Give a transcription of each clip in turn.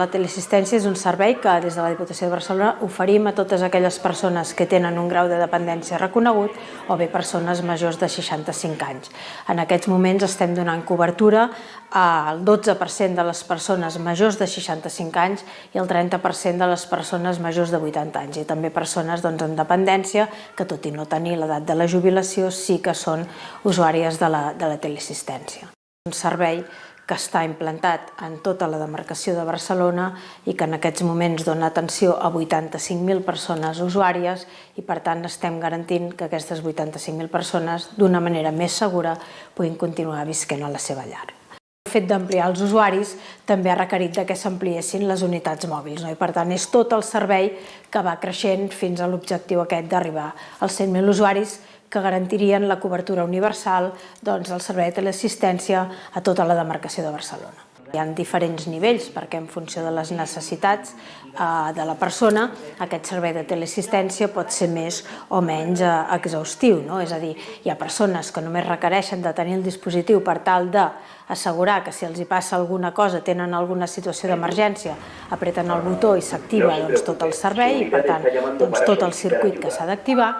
La teleassistència és un servei que des de la Diputació de Barcelona oferim a totes aquelles persones que tenen un grau de dependència reconegut o bé persones majors de 65 anys. En aquests moments estem donant cobertura al 12% de les persones majors de 65 anys i el 30% de les persones majors de 80 anys i també persones doncs, en dependència que tot i no tenir l'edat de la jubilació sí que són usuàries de la, de la teleassistència. Un servei que està implantat en tota la demarcació de Barcelona i que en aquests moments dona atenció a 85.000 persones usuàries i per tant estem garantint que aquestes 85.000 persones d'una manera més segura puguin continuar visquent a la seva llar. El fet d'ampliar els usuaris també ha requerit que s'ampliessin les unitats mòbils no? i per tant és tot el servei que va creixent fins a l'objectiu aquest d'arribar als 100.000 usuaris que garantirien la cobertura universal doncs, del servei de teleassistència a tota la demarcació de Barcelona. Hi ha diferents nivells perquè en funció de les necessitats eh, de la persona aquest servei de teleassistència pot ser més o menys eh, exhaustiu. No? És a dir, hi ha persones que només requereixen de tenir el dispositiu per tal d'assegurar que si els hi passa alguna cosa, tenen alguna situació d'emergència, apreten el botó i s'activa doncs, tot el servei i per tant doncs, tot el circuit que s'ha d'activar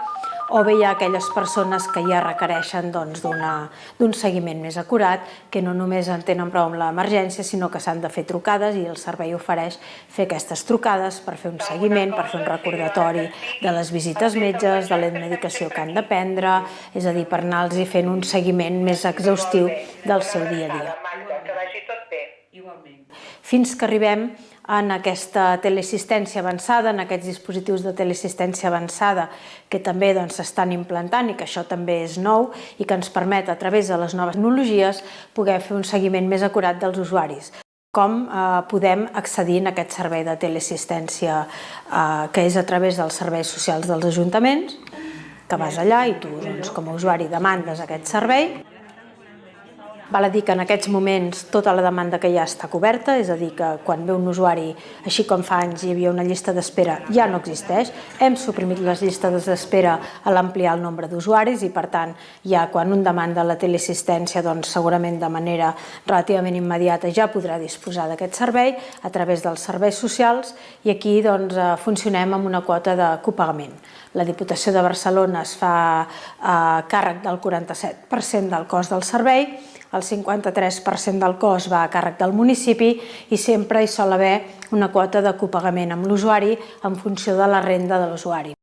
o bé hi ha aquelles persones que ja requereixen doncs, d'un seguiment més acurat, que no només en tenen prou amb l'emergència, sinó que s'han de fer trucades i el servei ofereix fer aquestes trucades per fer un seguiment, per fer un recordatori de les visites metges, de la medicació que han de prendre, és a dir, per anar-los fent un seguiment més exhaustiu del seu dia a dia. Que vagi tot bé. Igualment. Fins que arribem en aquesta teleassistència avançada, en aquests dispositius de teleassistència avançada que també doncs, s'estan doncs, implantant i que això també és nou i que ens permet a través de les noves tecnologies poder fer un seguiment més acurat dels usuaris. Com eh, podem accedir en aquest servei de teleassistència eh, que és a través dels serveis socials dels ajuntaments, que vas allà i tu doncs, com a usuari demandes aquest servei Val a dir que en aquests moments tota la demanda que hi ha està coberta, és a dir, que quan ve un usuari, així com fa anys hi havia una llista d'espera, ja no existeix. Hem suprimit les llistes d'espera a l'ampliar el nombre d'usuaris i, per tant, ja quan un demanda la teleassistència, doncs segurament de manera relativament immediata ja podrà disposar d'aquest servei a través dels serveis socials i aquí doncs, eh, funcionem amb una quota de copagament. La Diputació de Barcelona es fa eh, càrrec del 47% del cost del servei el 53% del cost va a càrrec del municipi i sempre hi sol haver una quota de copagament amb l'usuari en funció de la renda de l'usuari.